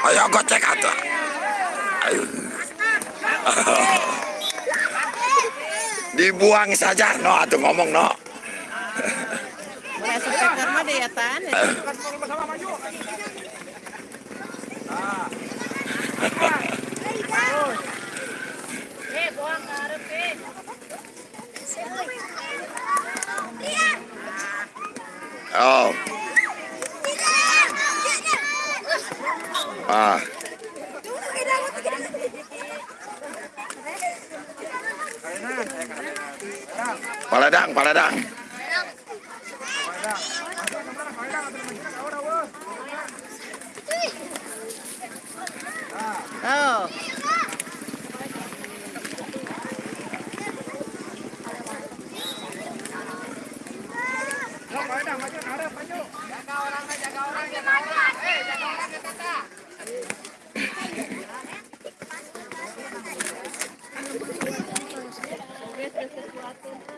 Ayo gocek aja. Ayo. Dibuang saja, no, atuh ngomong no. Oh. Ah. Paladang, paladang. Oh.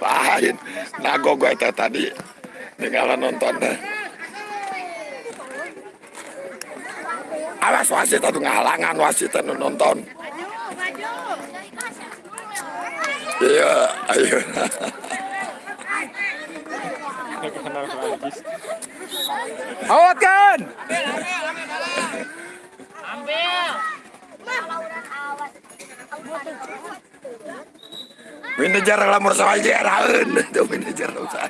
Lain. Nago gue itu tadi. Tinggalan nonton deh. Awas wasit itu ngalangan wasit itu nonton. Iya, ayo. Awat kan? Manajer lamur sama aja raun. Itu manajer usah.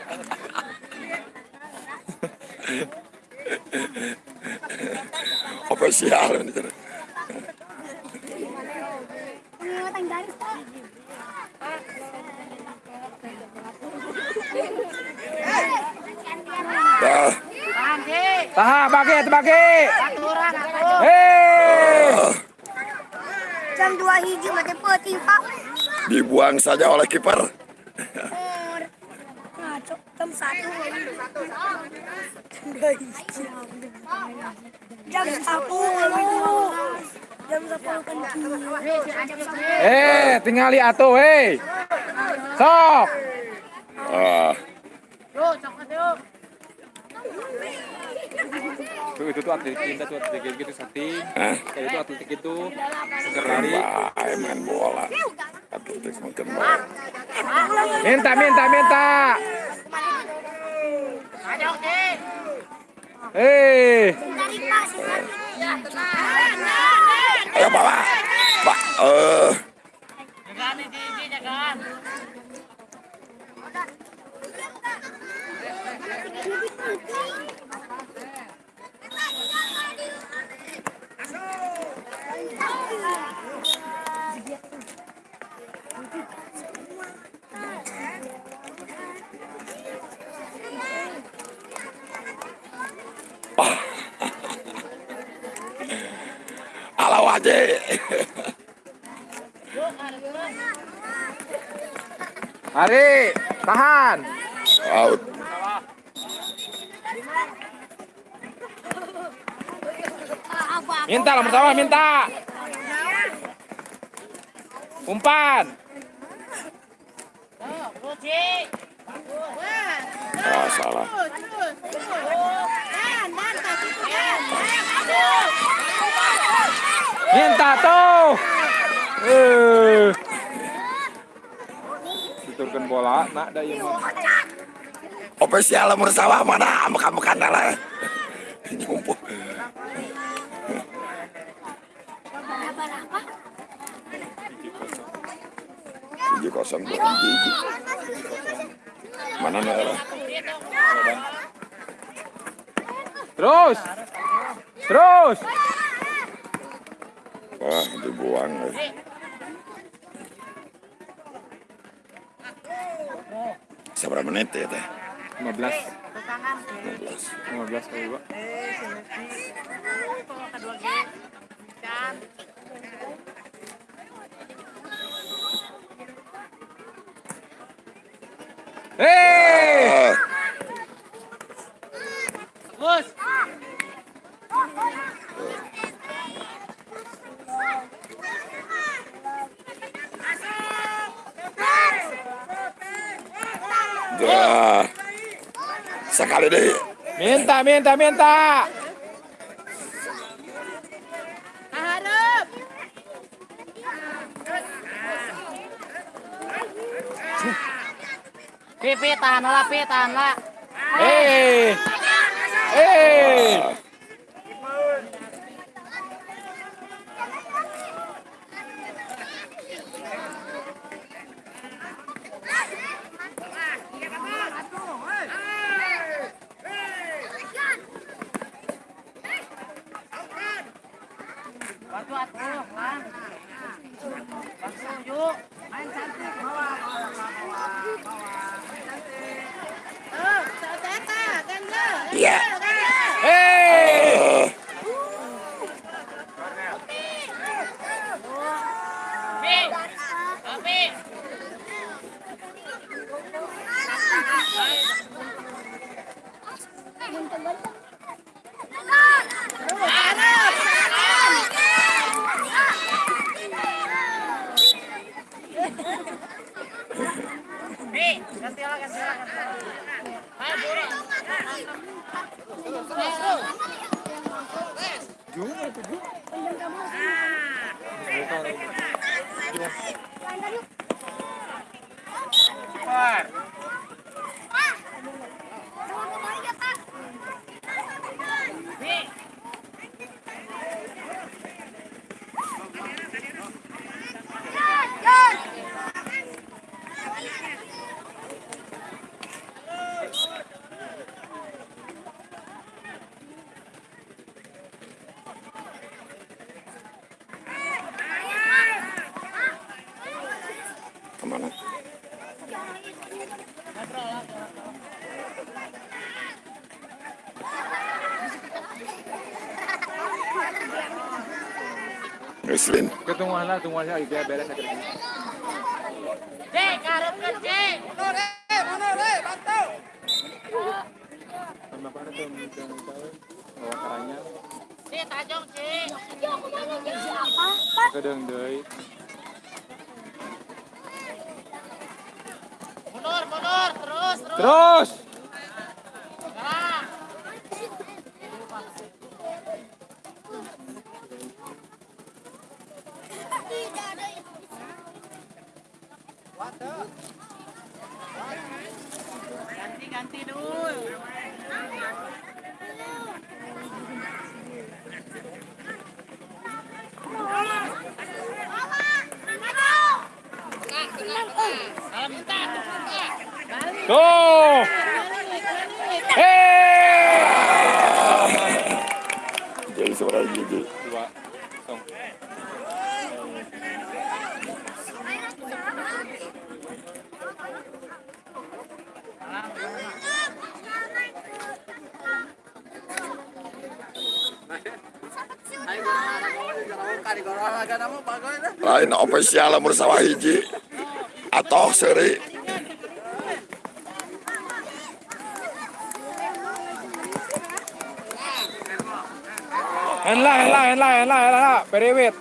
Official manajer. Dah. Tahan, bagi, bagi. Hei. Jam 2 hiji mati peuting Pak. Dibuang saja oleh kiper. Jam 1. Jam 1 Jam 10 kencing. Eh, tinggali atuh, hei. Sok. Ah, itu tuh atletik kita tuh atletik gitu setting. Hah? Kayak itu atletik itu seger lari. main bola. Atletik makin baik. Minta, minta, minta. Hei. Ayo bawa. Pak, eh, aja. Hari, tahan. Out. Minta lah pertama, minta. Umpan. Ah, salah. Minta tuh. Eh. Diturunkan bola, nak ada yang mau. Official lamur sawah mana? Makan-makan lah. Nyumpuk. Tujuh kosong dua biji. Mana nih? Terus. Terus. Wah, dibuang. Seberapa menit ya teh? 15. 15. 15 kali gua. Hei! Ah, Dah. Sekali deh. Minta, minta, minta. Harap. Pi, pi, tahan lah, pi, tahan lah. Eh. Eh. Bantu atuh, Bang. Yuk. Main cantik. Bawa, bawa, bawa, bawa. Oh, tata. Ya. Eh. Super. Ke mana? Muslim. Ketungan lah, beres aja. Cek, harapkan cek. Sama apa tuh minta bawa karanya Cek, tajong cek. kedeng deui. Terus, terus. Terus. Jalan. Ganti, ganti dulu. Kalau minta, minta. Tuh. Eh. Jadi. Dua. Song. Lain ofisial umur sawah hiji. Atau seri. Henlah, henlah, henlah, henlah, henlah. Periwit.